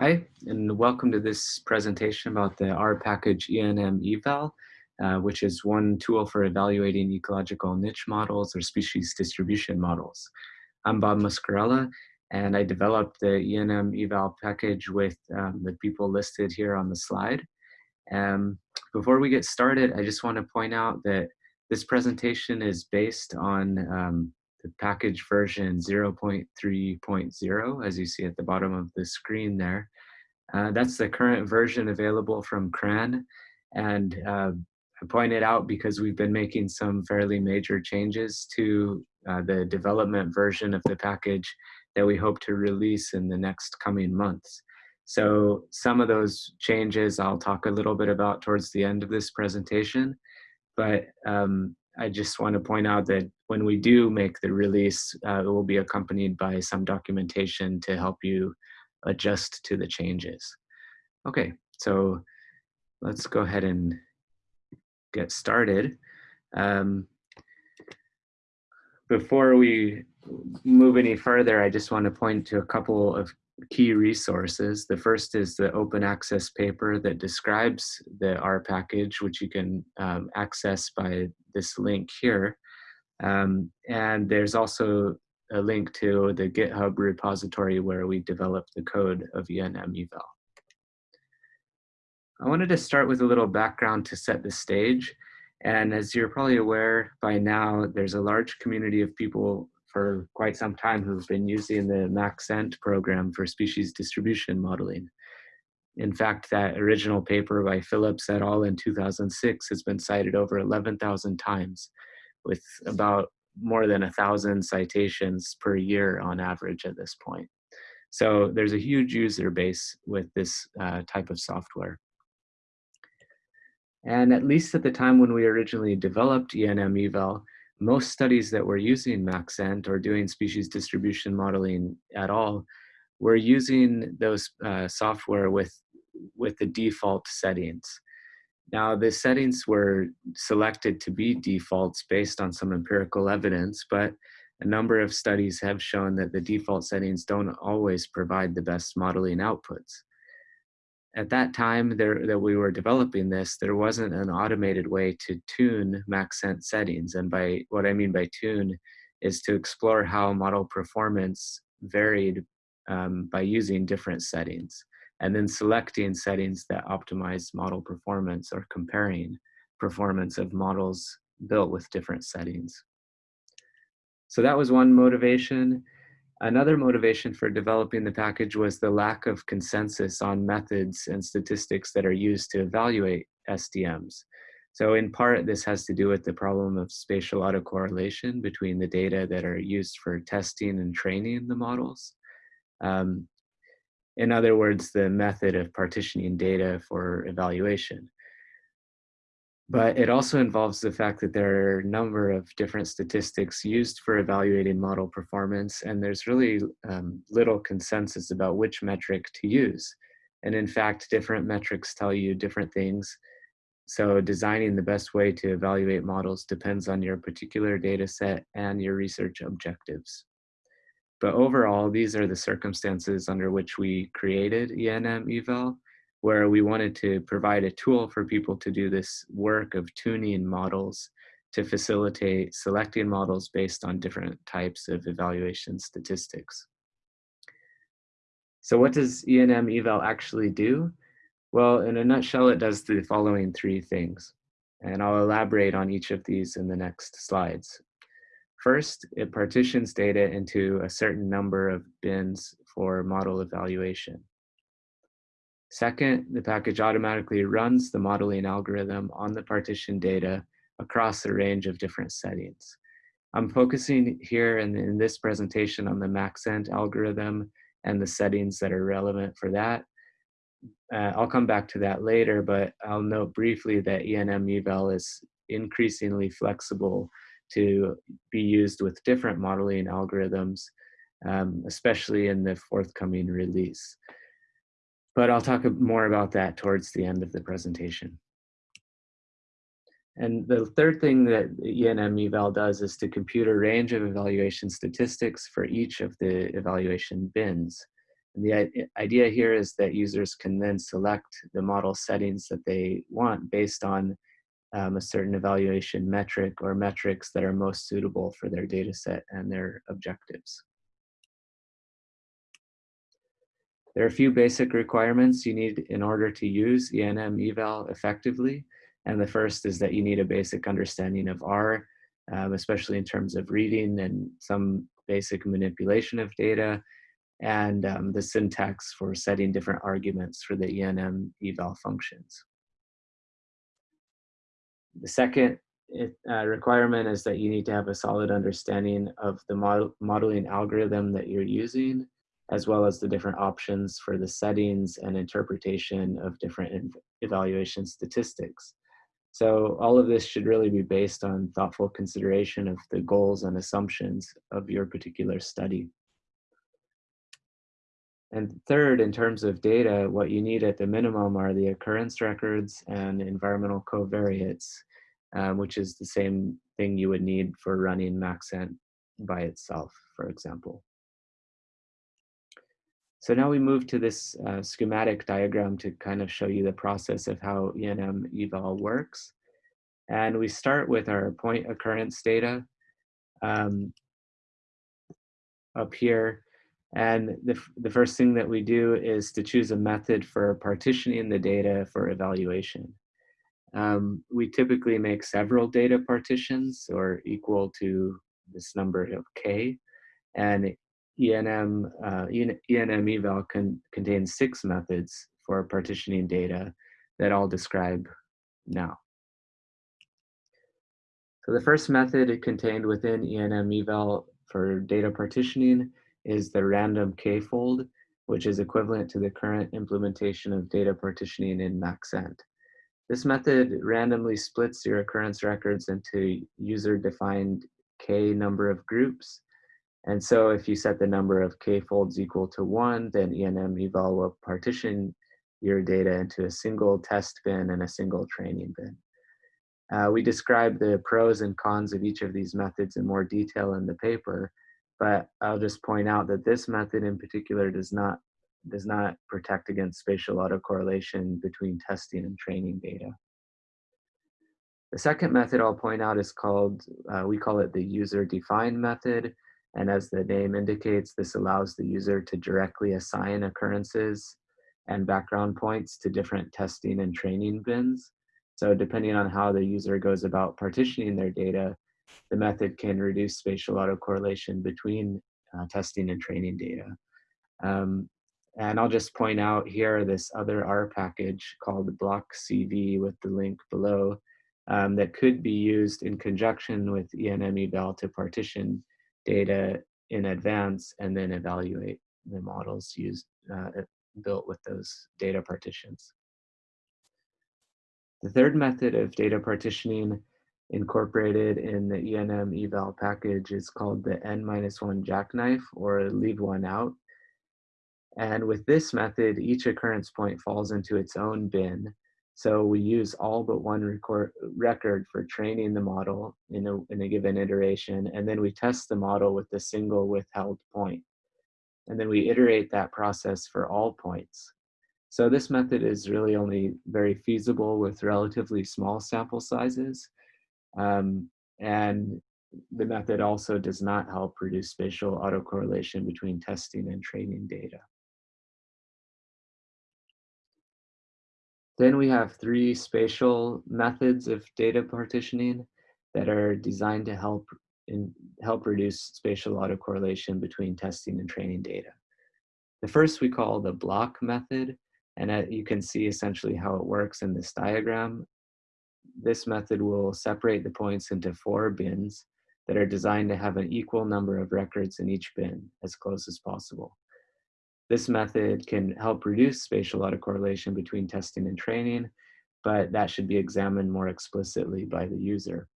Hi, and welcome to this presentation about the R package ENM eval, uh, which is one tool for evaluating ecological niche models or species distribution models. I'm Bob Muscarella, and I developed the ENM eval package with um, the people listed here on the slide. Um, before we get started, I just want to point out that this presentation is based on um, the package version 0.3.0, as you see at the bottom of the screen there. Uh, that's the current version available from CRAN. And uh, I point it out because we've been making some fairly major changes to uh, the development version of the package that we hope to release in the next coming months. So some of those changes I'll talk a little bit about towards the end of this presentation, but um, I just want to point out that when we do make the release, uh, it will be accompanied by some documentation to help you adjust to the changes. Okay, so let's go ahead and get started. Um, before we move any further, I just want to point to a couple of key resources. The first is the open access paper that describes the R package, which you can um, access by this link here. Um, and there's also a link to the GitHub repository where we developed the code of ENM eval. I wanted to start with a little background to set the stage. And as you're probably aware by now, there's a large community of people for quite some time who've been using the Maxent program for species distribution modeling. In fact, that original paper by Phillips et al. in 2006 has been cited over 11,000 times with about more than a thousand citations per year on average at this point. So there's a huge user base with this uh, type of software. And at least at the time when we originally developed ENM eval, most studies that were using Maxent or doing species distribution modeling at all were using those uh, software with, with the default settings. Now, the settings were selected to be defaults based on some empirical evidence, but a number of studies have shown that the default settings don't always provide the best modeling outputs. At that time there, that we were developing this, there wasn't an automated way to tune Maxent settings. And by what I mean by tune is to explore how model performance varied um, by using different settings and then selecting settings that optimize model performance or comparing performance of models built with different settings. So that was one motivation. Another motivation for developing the package was the lack of consensus on methods and statistics that are used to evaluate SDMs. So in part, this has to do with the problem of spatial autocorrelation between the data that are used for testing and training the models. Um, in other words, the method of partitioning data for evaluation. But it also involves the fact that there are a number of different statistics used for evaluating model performance, and there's really um, little consensus about which metric to use. And in fact, different metrics tell you different things. So designing the best way to evaluate models depends on your particular data set and your research objectives. But overall, these are the circumstances under which we created ENM eval, where we wanted to provide a tool for people to do this work of tuning models to facilitate selecting models based on different types of evaluation statistics. So what does ENM eval actually do? Well, in a nutshell, it does the following three things. And I'll elaborate on each of these in the next slides. First, it partitions data into a certain number of bins for model evaluation. Second, the package automatically runs the modeling algorithm on the partition data across a range of different settings. I'm focusing here in, in this presentation on the Maxent algorithm and the settings that are relevant for that. Uh, I'll come back to that later, but I'll note briefly that ENM eval is increasingly flexible to be used with different modeling algorithms, um, especially in the forthcoming release. But I'll talk more about that towards the end of the presentation. And the third thing that ENM eval does is to compute a range of evaluation statistics for each of the evaluation bins. And the idea here is that users can then select the model settings that they want based on um, a certain evaluation metric or metrics that are most suitable for their data set and their objectives. There are a few basic requirements you need in order to use ENM eval effectively. And the first is that you need a basic understanding of R, um, especially in terms of reading and some basic manipulation of data, and um, the syntax for setting different arguments for the ENM eval functions. The second uh, requirement is that you need to have a solid understanding of the model modeling algorithm that you're using, as well as the different options for the settings and interpretation of different evaluation statistics. So all of this should really be based on thoughtful consideration of the goals and assumptions of your particular study. And third, in terms of data, what you need at the minimum are the occurrence records and environmental covariates, um, which is the same thing you would need for running Maxent by itself, for example. So now we move to this uh, schematic diagram to kind of show you the process of how ENM eval works. And we start with our point occurrence data um, up here. And the, the first thing that we do is to choose a method for partitioning the data for evaluation. Um, we typically make several data partitions or equal to this number of k. And ENM, uh, ENM eval can, contains six methods for partitioning data that I'll describe now. So the first method contained within ENM eval for data partitioning is the random k-fold, which is equivalent to the current implementation of data partitioning in Maxent. This method randomly splits your occurrence records into user-defined k number of groups and so if you set the number of k-folds equal to one, then ENM eval will partition your data into a single test bin and a single training bin. Uh, we describe the pros and cons of each of these methods in more detail in the paper, but I'll just point out that this method in particular does not, does not protect against spatial autocorrelation between testing and training data. The second method I'll point out is called, uh, we call it the user-defined method. And as the name indicates, this allows the user to directly assign occurrences and background points to different testing and training bins. So depending on how the user goes about partitioning their data, the method can reduce spatial autocorrelation between uh, testing and training data. Um, and I'll just point out here this other R package called BlockCV with the link below um, that could be used in conjunction with ENM eval to partition data in advance and then evaluate the models used uh, built with those data partitions. The third method of data partitioning incorporated in the ENM eval package is called the n-1 jackknife or leave one out. And with this method, each occurrence point falls into its own bin so we use all but one record, record for training the model in a, in a given iteration, and then we test the model with a single withheld point. And then we iterate that process for all points. So this method is really only very feasible with relatively small sample sizes. Um, and the method also does not help reduce spatial autocorrelation between testing and training data. Then we have three spatial methods of data partitioning that are designed to help in, help reduce spatial autocorrelation between testing and training data. The first we call the block method, and uh, you can see essentially how it works in this diagram. This method will separate the points into four bins that are designed to have an equal number of records in each bin as close as possible. This method can help reduce spatial autocorrelation between testing and training, but that should be examined more explicitly by the user.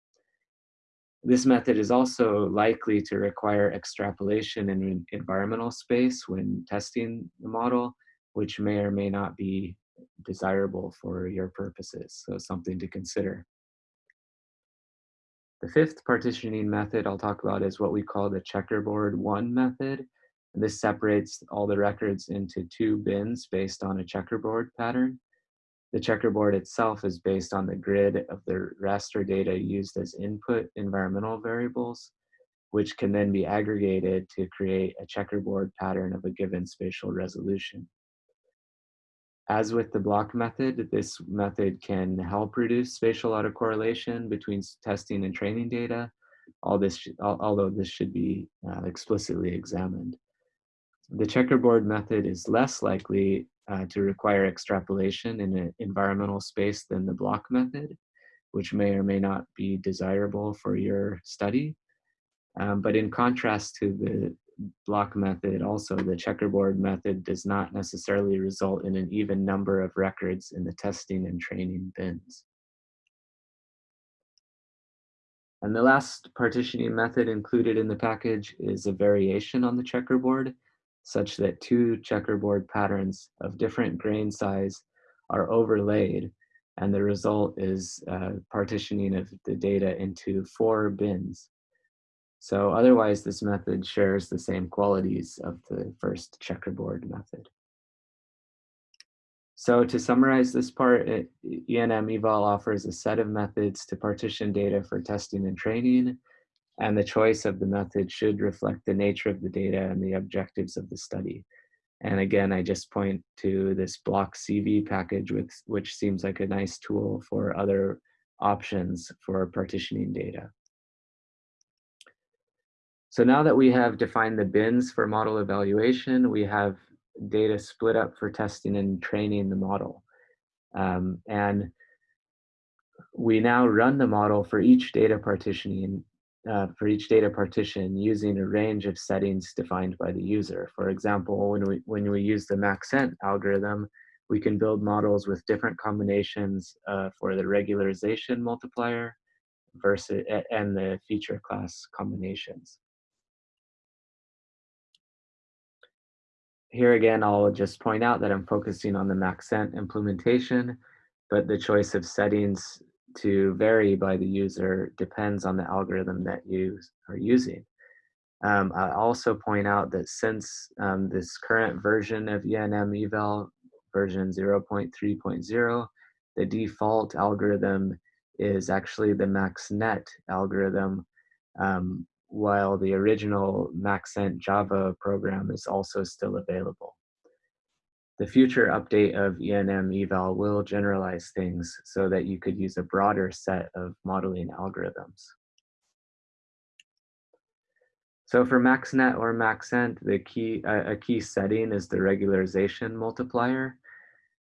This method is also likely to require extrapolation in environmental space when testing the model, which may or may not be desirable for your purposes, so something to consider. The fifth partitioning method I'll talk about is what we call the checkerboard one method, this separates all the records into two bins based on a checkerboard pattern. The checkerboard itself is based on the grid of the raster data used as input environmental variables, which can then be aggregated to create a checkerboard pattern of a given spatial resolution. As with the block method, this method can help reduce spatial autocorrelation between testing and training data, all this, although this should be uh, explicitly examined. The checkerboard method is less likely uh, to require extrapolation in an environmental space than the block method, which may or may not be desirable for your study. Um, but in contrast to the block method, also the checkerboard method does not necessarily result in an even number of records in the testing and training bins. And the last partitioning method included in the package is a variation on the checkerboard such that two checkerboard patterns of different grain size are overlaid and the result is uh, partitioning of the data into four bins. So otherwise this method shares the same qualities of the first checkerboard method. So to summarize this part, ENM eval offers a set of methods to partition data for testing and training, and the choice of the method should reflect the nature of the data and the objectives of the study. And again, I just point to this block CV package, with, which seems like a nice tool for other options for partitioning data. So now that we have defined the bins for model evaluation, we have data split up for testing and training the model. Um, and we now run the model for each data partitioning, uh, for each data partition using a range of settings defined by the user. For example, when we, when we use the Maxent algorithm, we can build models with different combinations uh, for the regularization multiplier versus and the feature class combinations. Here again, I'll just point out that I'm focusing on the Maxent implementation, but the choice of settings to vary by the user depends on the algorithm that you are using. Um, I also point out that since um, this current version of ENM eval, version 0.3.0, the default algorithm is actually the MaxNet algorithm, um, while the original Maxent Java program is also still available. The future update of ENM eval will generalize things so that you could use a broader set of modeling algorithms. So for MaxNet or Maxent, the key, uh, a key setting is the regularization multiplier.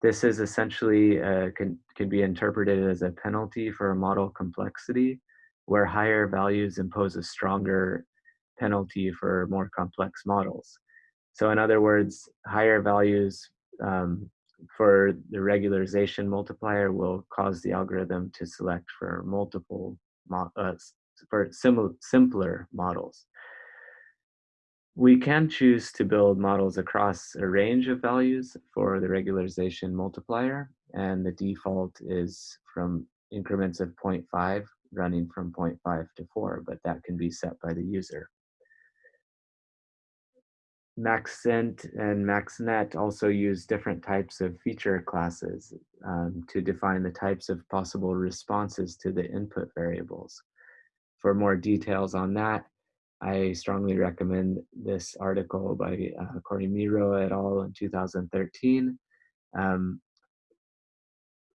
This is essentially, uh, can, can be interpreted as a penalty for model complexity where higher values impose a stronger penalty for more complex models. So in other words, higher values um, for the regularization multiplier will cause the algorithm to select for multiple, uh, for sim simpler models. We can choose to build models across a range of values for the regularization multiplier, and the default is from increments of 0.5 running from 0.5 to 4, but that can be set by the user. Maxent and MaxNet also use different types of feature classes um, to define the types of possible responses to the input variables. For more details on that, I strongly recommend this article by uh, Cory Merow et al. in 2013. Um,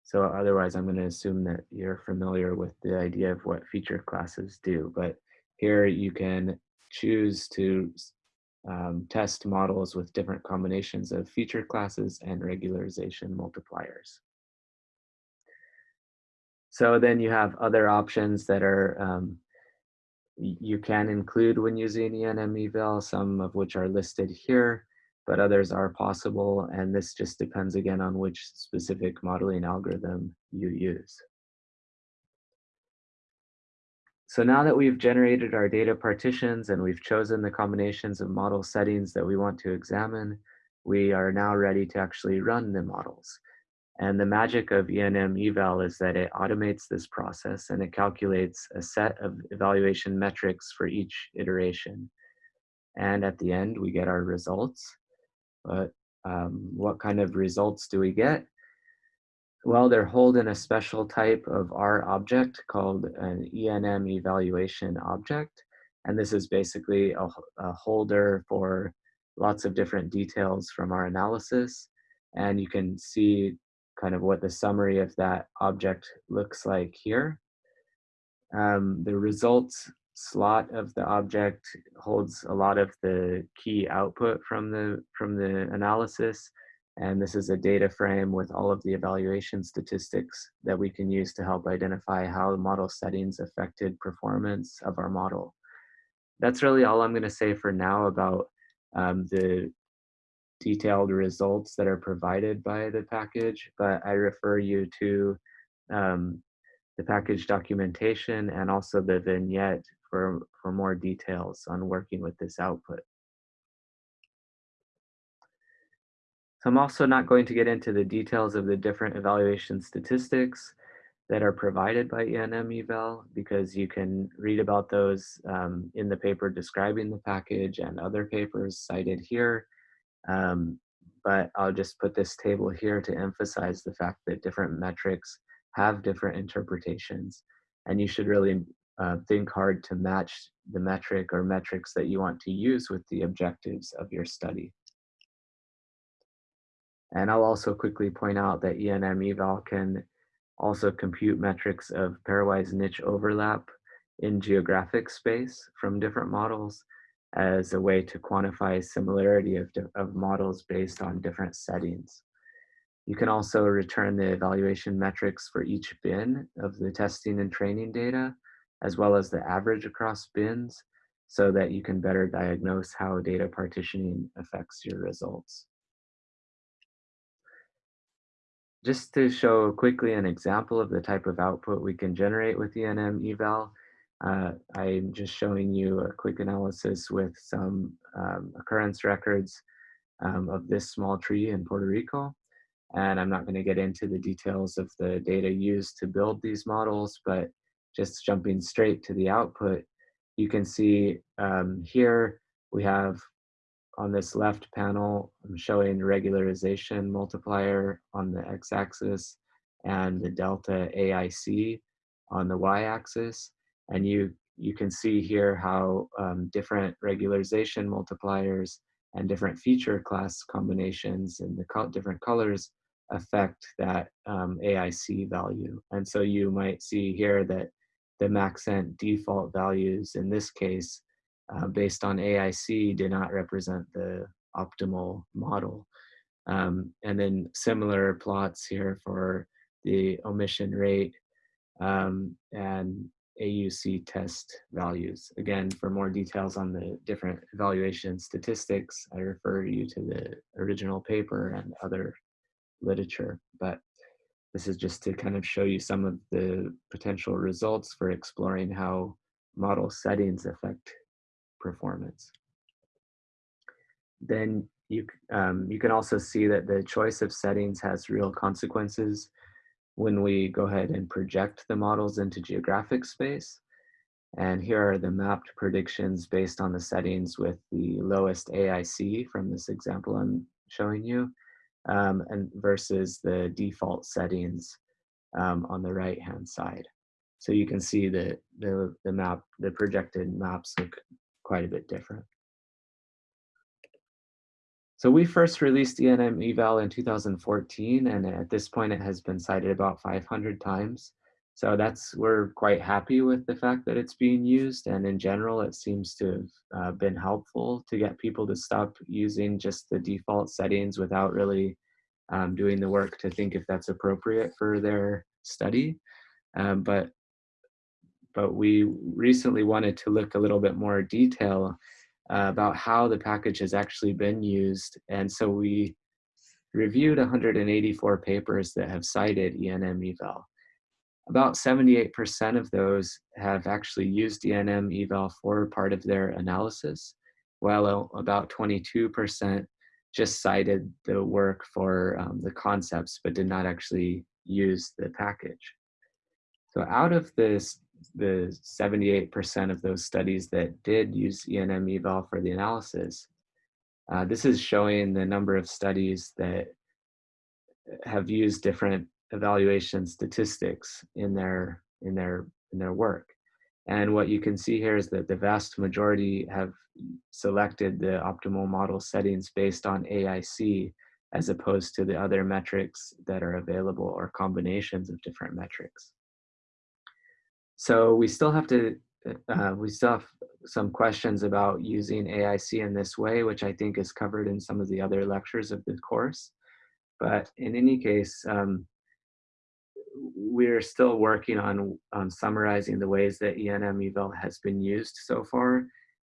so otherwise, I'm going to assume that you're familiar with the idea of what feature classes do. But here you can choose to um, test models with different combinations of feature classes and regularization multipliers. So then you have other options that are um, you can include when using ENM eval, some of which are listed here but others are possible. And this just depends again on which specific modeling algorithm you use. So now that we've generated our data partitions and we've chosen the combinations of model settings that we want to examine, we are now ready to actually run the models. And the magic of ENM eval is that it automates this process and it calculates a set of evaluation metrics for each iteration. and at the end we get our results. But um, what kind of results do we get? Well, they're holding a special type of R object called an ENM evaluation object. And this is basically a, a holder for lots of different details from our analysis. And you can see kind of what the summary of that object looks like here. Um, the results slot of the object holds a lot of the key output from the from the analysis and this is a data frame with all of the evaluation statistics that we can use to help identify how model settings affected performance of our model. That's really all I'm going to say for now about um, the detailed results that are provided by the package, but I refer you to um, the package documentation and also the vignette for, for more details on working with this output. So I'm also not going to get into the details of the different evaluation statistics that are provided by ENM eval because you can read about those um, in the paper describing the package and other papers cited here. Um, but I'll just put this table here to emphasize the fact that different metrics have different interpretations and you should really uh, think hard to match the metric or metrics that you want to use with the objectives of your study. And I'll also quickly point out that ENM eval can also compute metrics of pairwise niche overlap in geographic space from different models as a way to quantify similarity of, of models based on different settings. You can also return the evaluation metrics for each bin of the testing and training data as well as the average across bins so that you can better diagnose how data partitioning affects your results. Just to show quickly an example of the type of output we can generate with ENM eval, uh, I'm just showing you a quick analysis with some um, occurrence records um, of this small tree in Puerto Rico. And I'm not going to get into the details of the data used to build these models, but just jumping straight to the output, you can see um, here we have on this left panel, I'm showing regularization multiplier on the x-axis and the delta AIC on the y-axis. And you, you can see here how um, different regularization multipliers and different feature class combinations in the co different colors affect that um, AIC value. And so you might see here that the Maxent default values in this case, uh, based on AIC, did not represent the optimal model. Um, and then similar plots here for the omission rate um, and AUC test values. Again, for more details on the different evaluation statistics, I refer you to the original paper and other literature. But this is just to kind of show you some of the potential results for exploring how model settings affect performance. Then you, um, you can also see that the choice of settings has real consequences when we go ahead and project the models into geographic space. And here are the mapped predictions based on the settings with the lowest AIC from this example I'm showing you um, and versus the default settings um, on the right hand side. So you can see that the, the map, the projected maps look quite a bit different. So we first released ENM eval in 2014, and at this point it has been cited about 500 times. So that's, we're quite happy with the fact that it's being used, and in general it seems to have uh, been helpful to get people to stop using just the default settings without really um, doing the work to think if that's appropriate for their study. Um, but but we recently wanted to look a little bit more detail uh, about how the package has actually been used. And so we reviewed 184 papers that have cited ENM eval. About 78% of those have actually used ENM eval for part of their analysis, while about 22% just cited the work for um, the concepts, but did not actually use the package. So out of this the 78% of those studies that did use ENM eval for the analysis. Uh, this is showing the number of studies that have used different evaluation statistics in their in their in their work. And what you can see here is that the vast majority have selected the optimal model settings based on AIC as opposed to the other metrics that are available or combinations of different metrics. So we still have to, uh, we still have some questions about using AIC in this way, which I think is covered in some of the other lectures of the course. But in any case, um, we're still working on, on summarizing the ways that ENM eval has been used so far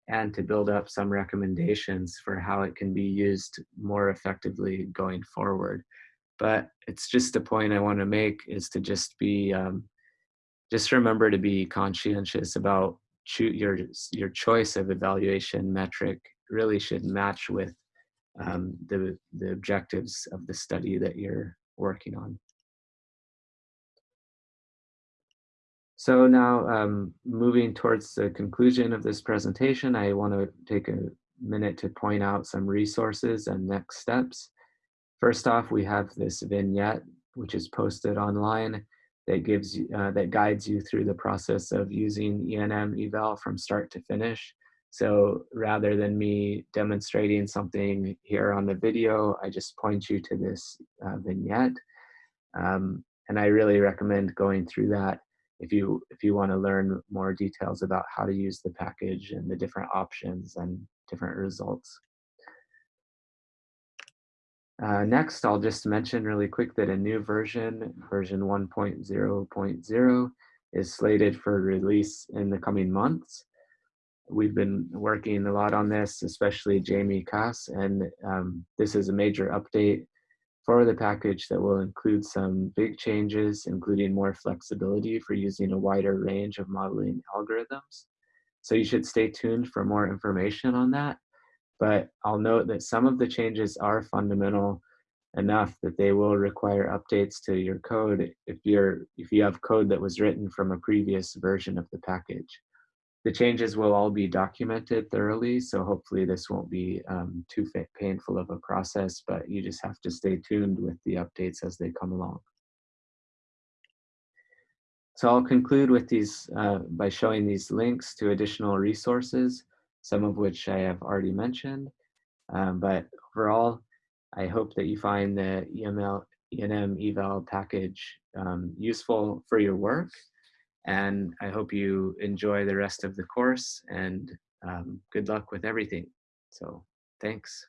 and to build up some recommendations for how it can be used more effectively going forward. But it's just a point I want to make is to just be, um, just remember to be conscientious about your, your choice of evaluation metric really should match with um, the, the objectives of the study that you're working on. So now um, moving towards the conclusion of this presentation, I want to take a minute to point out some resources and next steps. First off, we have this vignette, which is posted online that gives uh, that guides you through the process of using ENM eval from start to finish. So rather than me demonstrating something here on the video, I just point you to this uh, vignette. Um, and I really recommend going through that if you if you want to learn more details about how to use the package and the different options and different results. Uh, next, I'll just mention really quick that a new version, version 1.0.0, is slated for release in the coming months. We've been working a lot on this, especially Jamie Kass, and um, this is a major update for the package that will include some big changes, including more flexibility for using a wider range of modeling algorithms. So you should stay tuned for more information on that. But I'll note that some of the changes are fundamental enough that they will require updates to your code if you're if you have code that was written from a previous version of the package. The changes will all be documented thoroughly, so hopefully this won't be um, too painful of a process, but you just have to stay tuned with the updates as they come along. So I'll conclude with these uh, by showing these links to additional resources, some of which I have already mentioned. Um, but overall, I hope that you find the EML, ENM eval package um, useful for your work and I hope you enjoy the rest of the course and um, good luck with everything. So thanks.